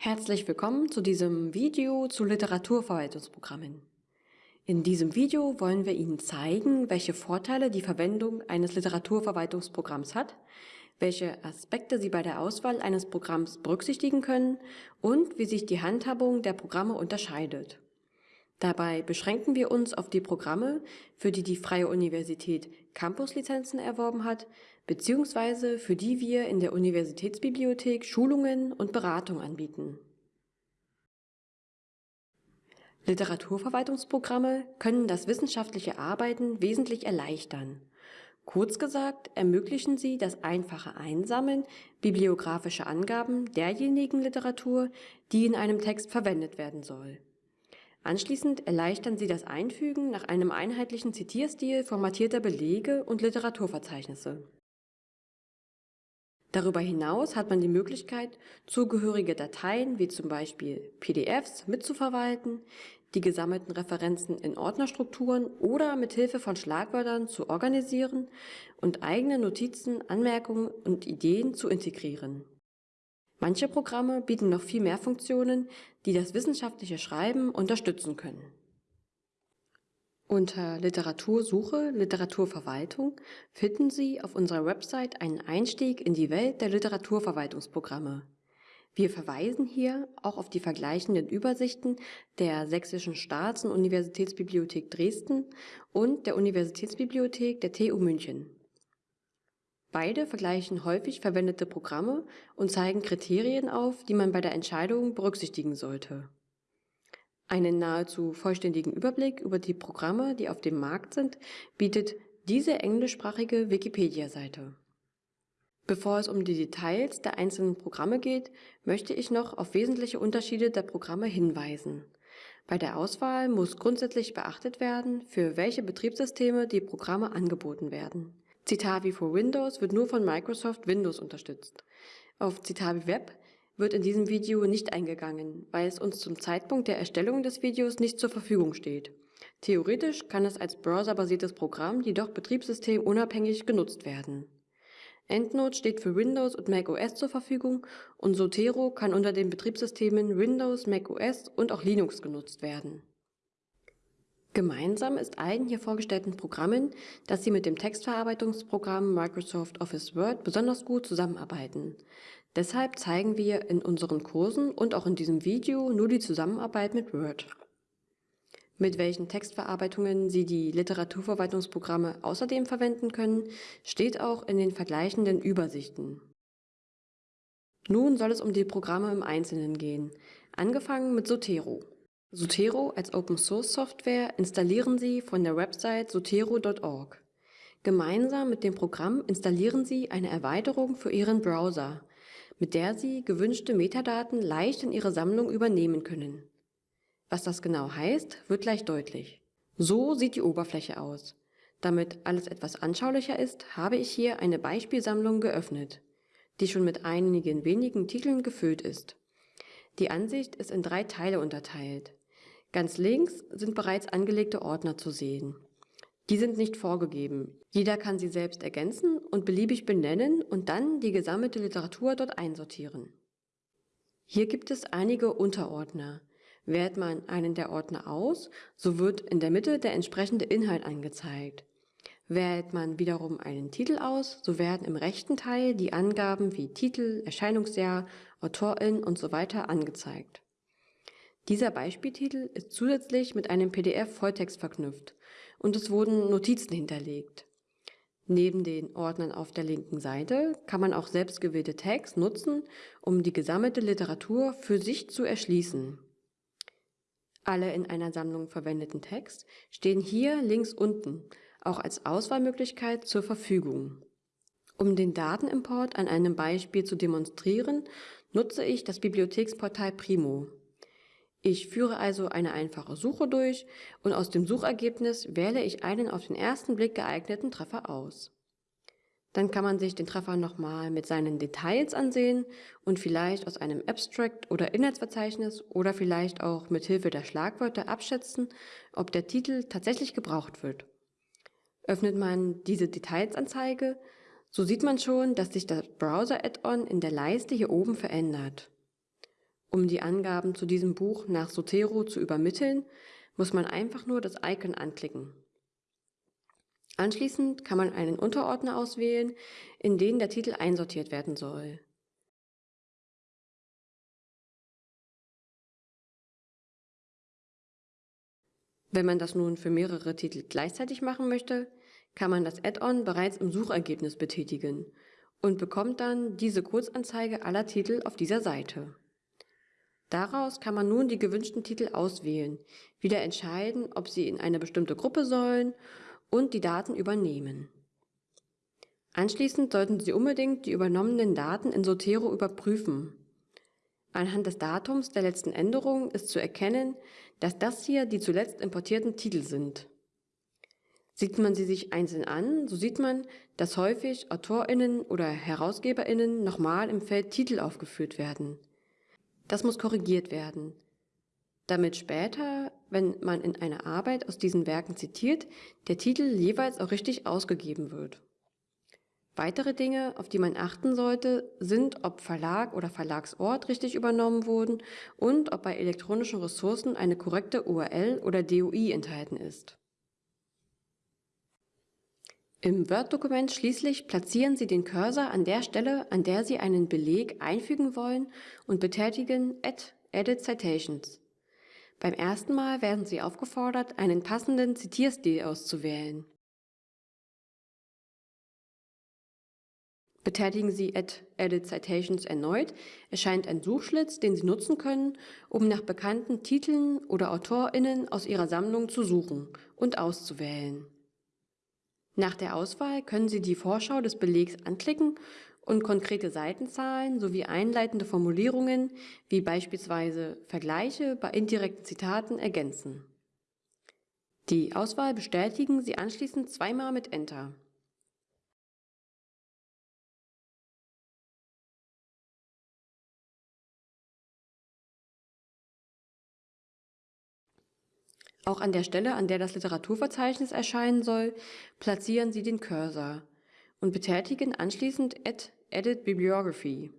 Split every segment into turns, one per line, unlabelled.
Herzlich willkommen zu diesem Video zu Literaturverwaltungsprogrammen. In diesem Video wollen wir Ihnen zeigen, welche Vorteile die Verwendung eines Literaturverwaltungsprogramms hat, welche Aspekte Sie bei der Auswahl eines Programms berücksichtigen können und wie sich die Handhabung der Programme unterscheidet. Dabei beschränken wir uns auf die Programme, für die die Freie Universität Campuslizenzen erworben hat, beziehungsweise für die wir in der Universitätsbibliothek Schulungen und Beratung anbieten. Literaturverwaltungsprogramme können das wissenschaftliche Arbeiten wesentlich erleichtern. Kurz gesagt ermöglichen sie das einfache Einsammeln bibliografischer Angaben derjenigen Literatur, die in einem Text verwendet werden soll. Anschließend erleichtern sie das Einfügen nach einem einheitlichen Zitierstil formatierter Belege und Literaturverzeichnisse. Darüber hinaus hat man die Möglichkeit, zugehörige Dateien wie zum Beispiel PDFs mitzuverwalten, die gesammelten Referenzen in Ordnerstrukturen oder mit Hilfe von Schlagwörtern zu organisieren und eigene Notizen, Anmerkungen und Ideen zu integrieren. Manche Programme bieten noch viel mehr Funktionen, die das wissenschaftliche Schreiben unterstützen können. Unter Literatursuche, Literaturverwaltung finden Sie auf unserer Website einen Einstieg in die Welt der Literaturverwaltungsprogramme. Wir verweisen hier auch auf die vergleichenden Übersichten der Sächsischen Staats- und Universitätsbibliothek Dresden und der Universitätsbibliothek der TU München. Beide vergleichen häufig verwendete Programme und zeigen Kriterien auf, die man bei der Entscheidung berücksichtigen sollte. Einen nahezu vollständigen Überblick über die Programme, die auf dem Markt sind, bietet diese englischsprachige Wikipedia-Seite. Bevor es um die Details der einzelnen Programme geht, möchte ich noch auf wesentliche Unterschiede der Programme hinweisen. Bei der Auswahl muss grundsätzlich beachtet werden, für welche Betriebssysteme die Programme angeboten werden. Citavi for Windows wird nur von Microsoft Windows unterstützt. Auf Citavi Web wird in diesem Video nicht eingegangen, weil es uns zum Zeitpunkt der Erstellung des Videos nicht zur Verfügung steht. Theoretisch kann es als browserbasiertes Programm jedoch betriebssystemunabhängig genutzt werden. EndNote steht für Windows und macOS zur Verfügung und Zotero kann unter den Betriebssystemen Windows, macOS und auch Linux genutzt werden. Gemeinsam ist allen hier vorgestellten Programmen, dass sie mit dem Textverarbeitungsprogramm Microsoft Office Word besonders gut zusammenarbeiten. Deshalb zeigen wir in unseren Kursen und auch in diesem Video nur die Zusammenarbeit mit Word. Mit welchen Textverarbeitungen Sie die Literaturverwaltungsprogramme außerdem verwenden können, steht auch in den vergleichenden Übersichten. Nun soll es um die Programme im Einzelnen gehen, angefangen mit Zotero. Zotero als Open-Source-Software installieren Sie von der Website zotero.org. Gemeinsam mit dem Programm installieren Sie eine Erweiterung für Ihren Browser, mit der Sie gewünschte Metadaten leicht in Ihre Sammlung übernehmen können. Was das genau heißt, wird gleich deutlich. So sieht die Oberfläche aus. Damit alles etwas anschaulicher ist, habe ich hier eine Beispielsammlung geöffnet, die schon mit einigen wenigen Titeln gefüllt ist. Die Ansicht ist in drei Teile unterteilt. Ganz links sind bereits angelegte Ordner zu sehen. Die sind nicht vorgegeben. Jeder kann sie selbst ergänzen und beliebig benennen und dann die gesammelte Literatur dort einsortieren. Hier gibt es einige Unterordner. Wählt man einen der Ordner aus, so wird in der Mitte der entsprechende Inhalt angezeigt. Wählt man wiederum einen Titel aus, so werden im rechten Teil die Angaben wie Titel, Erscheinungsjahr, Autorin und so weiter angezeigt. Dieser Beispieltitel ist zusätzlich mit einem PDF-Volltext verknüpft und es wurden Notizen hinterlegt. Neben den Ordnern auf der linken Seite kann man auch selbstgewählte Tags nutzen, um die gesammelte Literatur für sich zu erschließen. Alle in einer Sammlung verwendeten Tags stehen hier links unten, auch als Auswahlmöglichkeit zur Verfügung. Um den Datenimport an einem Beispiel zu demonstrieren, nutze ich das Bibliotheksportal Primo. Ich führe also eine einfache Suche durch und aus dem Suchergebnis wähle ich einen auf den ersten Blick geeigneten Treffer aus. Dann kann man sich den Treffer nochmal mit seinen Details ansehen und vielleicht aus einem Abstract oder Inhaltsverzeichnis oder vielleicht auch mit Hilfe der Schlagwörter abschätzen, ob der Titel tatsächlich gebraucht wird. Öffnet man diese Detailsanzeige, so sieht man schon, dass sich das Browser-Add-on in der Leiste hier oben verändert. Um die Angaben zu diesem Buch nach Zotero zu übermitteln, muss man einfach nur das Icon anklicken. Anschließend kann man einen Unterordner auswählen, in den der Titel einsortiert werden soll. Wenn man das nun für mehrere Titel gleichzeitig machen möchte, kann man das Add-on bereits im Suchergebnis betätigen und bekommt dann diese Kurzanzeige aller Titel auf dieser Seite. Daraus kann man nun die gewünschten Titel auswählen, wieder entscheiden, ob sie in eine bestimmte Gruppe sollen und die Daten übernehmen. Anschließend sollten Sie unbedingt die übernommenen Daten in Zotero überprüfen. Anhand des Datums der letzten Änderung ist zu erkennen, dass das hier die zuletzt importierten Titel sind. Sieht man sie sich einzeln an, so sieht man, dass häufig AutorInnen oder HerausgeberInnen nochmal im Feld Titel aufgeführt werden. Das muss korrigiert werden, damit später, wenn man in einer Arbeit aus diesen Werken zitiert, der Titel jeweils auch richtig ausgegeben wird. Weitere Dinge, auf die man achten sollte, sind, ob Verlag oder Verlagsort richtig übernommen wurden und ob bei elektronischen Ressourcen eine korrekte URL oder DOI enthalten ist. Im Word-Dokument schließlich platzieren Sie den Cursor an der Stelle, an der Sie einen Beleg einfügen wollen und betätigen Add Edit Citations. Beim ersten Mal werden Sie aufgefordert, einen passenden Zitierstil auszuwählen. Betätigen Sie Add Edit Citations erneut, erscheint ein Suchschlitz, den Sie nutzen können, um nach bekannten Titeln oder AutorInnen aus Ihrer Sammlung zu suchen und auszuwählen. Nach der Auswahl können Sie die Vorschau des Belegs anklicken und konkrete Seitenzahlen sowie einleitende Formulierungen wie beispielsweise Vergleiche bei indirekten Zitaten ergänzen. Die Auswahl bestätigen Sie anschließend zweimal mit Enter. Auch an der Stelle, an der das Literaturverzeichnis erscheinen soll, platzieren Sie den Cursor und betätigen anschließend Add Edit Bibliography.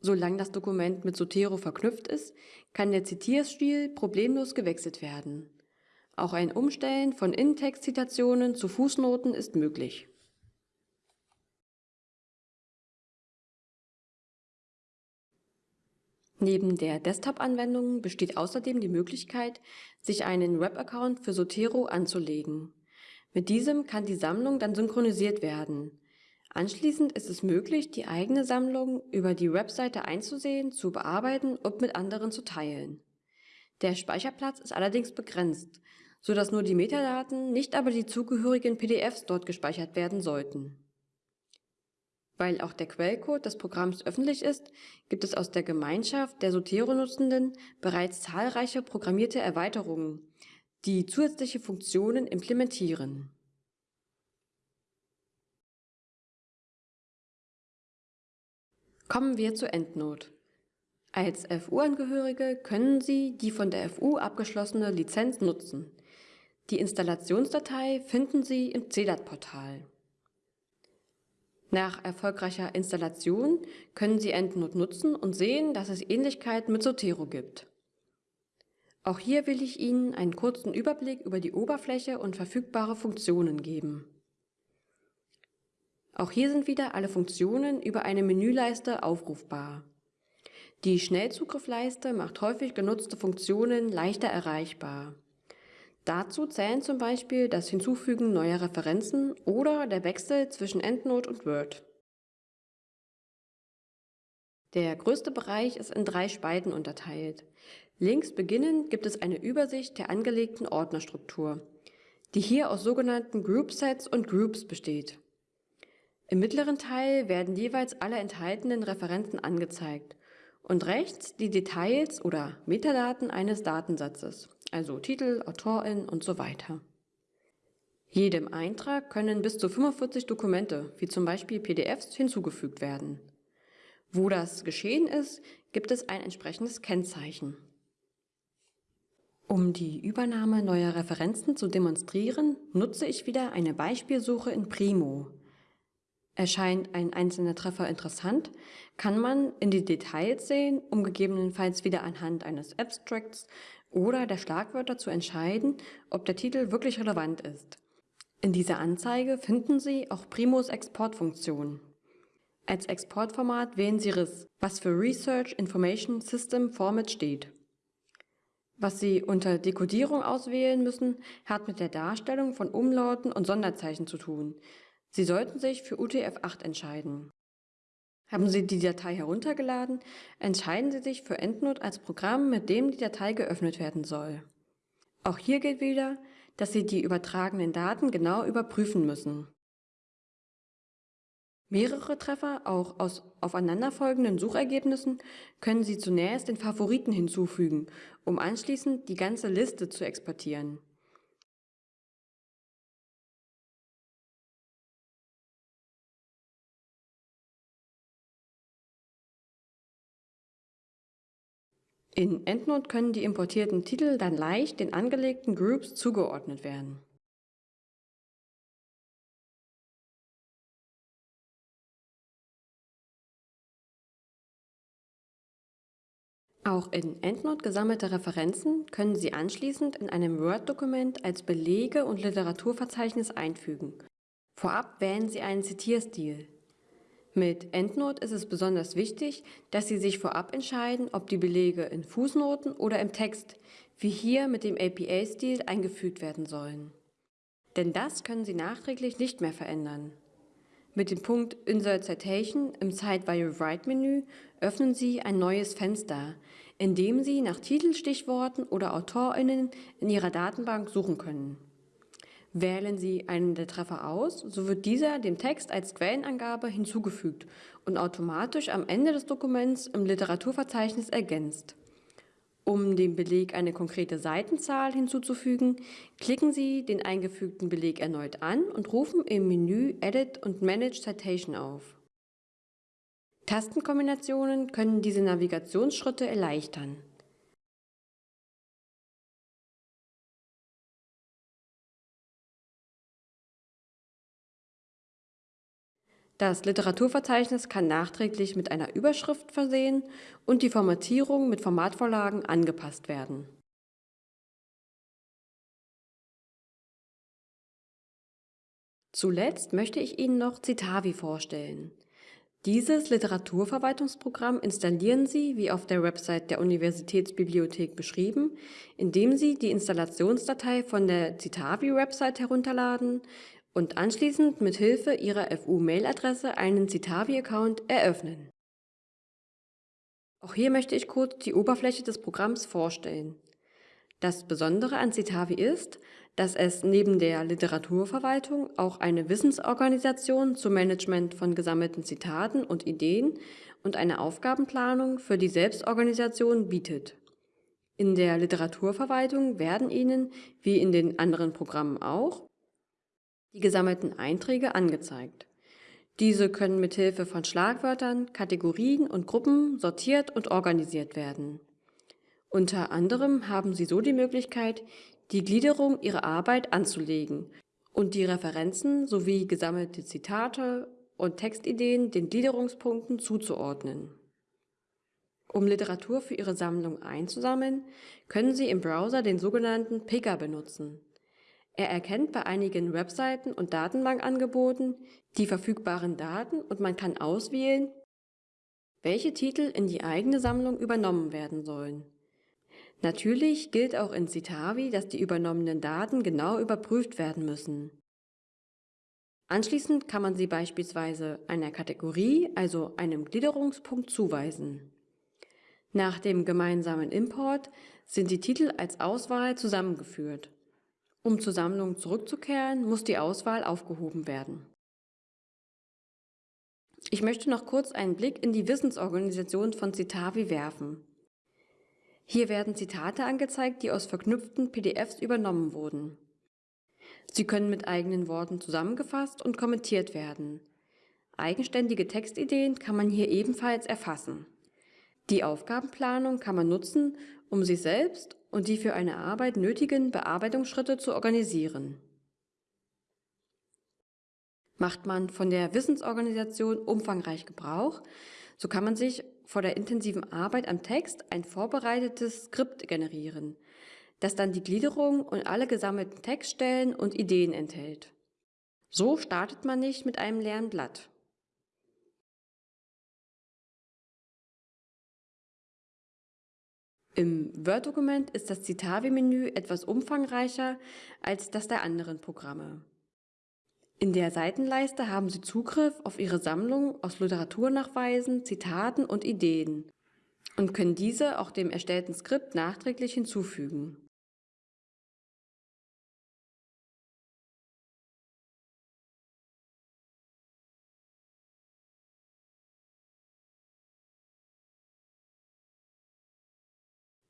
Solange das Dokument mit Zotero verknüpft ist, kann der Zitierstil problemlos gewechselt werden. Auch ein Umstellen von In-Text-Zitationen zu Fußnoten ist möglich. Neben der Desktop-Anwendung besteht außerdem die Möglichkeit, sich einen Web-Account für Zotero anzulegen. Mit diesem kann die Sammlung dann synchronisiert werden. Anschließend ist es möglich, die eigene Sammlung über die Webseite einzusehen, zu bearbeiten und mit anderen zu teilen. Der Speicherplatz ist allerdings begrenzt, so dass nur die Metadaten, nicht aber die zugehörigen PDFs dort gespeichert werden sollten. Weil auch der Quellcode des Programms öffentlich ist, gibt es aus der Gemeinschaft der Sotero-Nutzenden bereits zahlreiche programmierte Erweiterungen, die zusätzliche Funktionen implementieren. Kommen wir zur EndNote. Als FU-Angehörige können Sie die von der FU abgeschlossene Lizenz nutzen. Die Installationsdatei finden Sie im CEDAT-Portal. Nach erfolgreicher Installation können Sie EndNote nutzen und sehen, dass es Ähnlichkeiten mit Zotero gibt. Auch hier will ich Ihnen einen kurzen Überblick über die Oberfläche und verfügbare Funktionen geben. Auch hier sind wieder alle Funktionen über eine Menüleiste aufrufbar. Die Schnellzugriffleiste macht häufig genutzte Funktionen leichter erreichbar. Dazu zählen zum Beispiel das Hinzufügen neuer Referenzen oder der Wechsel zwischen EndNote und Word. Der größte Bereich ist in drei Spalten unterteilt. Links beginnend gibt es eine Übersicht der angelegten Ordnerstruktur, die hier aus sogenannten Groupsets und Groups besteht. Im mittleren Teil werden jeweils alle enthaltenen Referenzen angezeigt und rechts die Details oder Metadaten eines Datensatzes also Titel, Autorin und so weiter. Jedem Eintrag können bis zu 45 Dokumente, wie zum Beispiel PDFs, hinzugefügt werden. Wo das geschehen ist, gibt es ein entsprechendes Kennzeichen. Um die Übernahme neuer Referenzen zu demonstrieren, nutze ich wieder eine Beispielsuche in Primo. Erscheint ein einzelner Treffer interessant, kann man in die Details sehen, um gegebenenfalls wieder anhand eines Abstracts oder der Schlagwörter zu entscheiden, ob der Titel wirklich relevant ist. In dieser Anzeige finden Sie auch Primos Exportfunktion. Als Exportformat wählen Sie RIS, was für Research Information System Format steht. Was Sie unter Dekodierung auswählen müssen, hat mit der Darstellung von Umlauten und Sonderzeichen zu tun. Sie sollten sich für UTF-8 entscheiden. Haben Sie die Datei heruntergeladen, entscheiden Sie sich für EndNote als Programm, mit dem die Datei geöffnet werden soll. Auch hier gilt wieder, dass Sie die übertragenen Daten genau überprüfen müssen. Mehrere Treffer, auch aus aufeinanderfolgenden Suchergebnissen, können Sie zunächst den Favoriten hinzufügen, um anschließend die ganze Liste zu exportieren. In EndNote können die importierten Titel dann leicht den angelegten Groups zugeordnet werden. Auch in EndNote gesammelte Referenzen können Sie anschließend in einem Word-Dokument als Belege und Literaturverzeichnis einfügen. Vorab wählen Sie einen Zitierstil. Mit EndNote ist es besonders wichtig, dass Sie sich vorab entscheiden, ob die Belege in Fußnoten oder im Text, wie hier mit dem APA-Stil, eingefügt werden sollen. Denn das können Sie nachträglich nicht mehr verändern. Mit dem Punkt Insert Citation im Site Write Menü öffnen Sie ein neues Fenster, in dem Sie nach Titelstichworten oder AutorInnen in Ihrer Datenbank suchen können. Wählen Sie einen der Treffer aus, so wird dieser dem Text als Quellenangabe hinzugefügt und automatisch am Ende des Dokuments im Literaturverzeichnis ergänzt. Um dem Beleg eine konkrete Seitenzahl hinzuzufügen, klicken Sie den eingefügten Beleg erneut an und rufen im Menü Edit und Manage Citation auf. Tastenkombinationen können diese Navigationsschritte erleichtern. Das Literaturverzeichnis kann nachträglich mit einer Überschrift versehen und die Formatierung mit Formatvorlagen angepasst werden. Zuletzt möchte ich Ihnen noch Citavi vorstellen. Dieses Literaturverwaltungsprogramm installieren Sie, wie auf der Website der Universitätsbibliothek beschrieben, indem Sie die Installationsdatei von der Citavi-Website herunterladen, und anschließend mit Hilfe Ihrer FU-Mail-Adresse einen Citavi-Account eröffnen. Auch hier möchte ich kurz die Oberfläche des Programms vorstellen. Das Besondere an Citavi ist, dass es neben der Literaturverwaltung auch eine Wissensorganisation zum Management von gesammelten Zitaten und Ideen und eine Aufgabenplanung für die Selbstorganisation bietet. In der Literaturverwaltung werden Ihnen, wie in den anderen Programmen auch, die gesammelten Einträge angezeigt. Diese können mit Hilfe von Schlagwörtern, Kategorien und Gruppen sortiert und organisiert werden. Unter anderem haben Sie so die Möglichkeit, die Gliederung Ihrer Arbeit anzulegen und die Referenzen sowie gesammelte Zitate und Textideen den Gliederungspunkten zuzuordnen. Um Literatur für Ihre Sammlung einzusammeln, können Sie im Browser den sogenannten Picker benutzen. Er erkennt bei einigen Webseiten und Datenbankangeboten die verfügbaren Daten und man kann auswählen, welche Titel in die eigene Sammlung übernommen werden sollen. Natürlich gilt auch in Citavi, dass die übernommenen Daten genau überprüft werden müssen. Anschließend kann man sie beispielsweise einer Kategorie, also einem Gliederungspunkt, zuweisen. Nach dem gemeinsamen Import sind die Titel als Auswahl zusammengeführt. Um zur Sammlung zurückzukehren, muss die Auswahl aufgehoben werden. Ich möchte noch kurz einen Blick in die Wissensorganisation von Citavi werfen. Hier werden Zitate angezeigt, die aus verknüpften PDFs übernommen wurden. Sie können mit eigenen Worten zusammengefasst und kommentiert werden. Eigenständige Textideen kann man hier ebenfalls erfassen. Die Aufgabenplanung kann man nutzen, um sich selbst und die für eine Arbeit nötigen Bearbeitungsschritte zu organisieren. Macht man von der Wissensorganisation umfangreich Gebrauch, so kann man sich vor der intensiven Arbeit am Text ein vorbereitetes Skript generieren, das dann die Gliederung und alle gesammelten Textstellen und Ideen enthält. So startet man nicht mit einem leeren Blatt. Im Word-Dokument ist das Citavi-Menü etwas umfangreicher als das der anderen Programme. In der Seitenleiste haben Sie Zugriff auf Ihre Sammlung aus Literaturnachweisen, Zitaten und Ideen und können diese auch dem erstellten Skript nachträglich hinzufügen.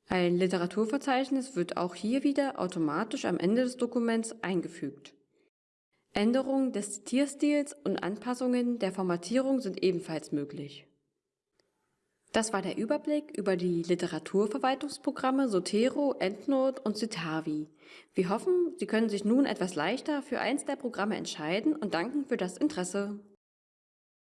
Ein Literaturverzeichnis wird auch hier wieder automatisch am Ende des Dokuments eingefügt. Änderungen des Zitierstils und Anpassungen der Formatierung sind ebenfalls möglich. Das war der Überblick über die Literaturverwaltungsprogramme Sotero, EndNote und Citavi. Wir hoffen, Sie können sich nun etwas leichter für eins der Programme entscheiden und danken für das Interesse.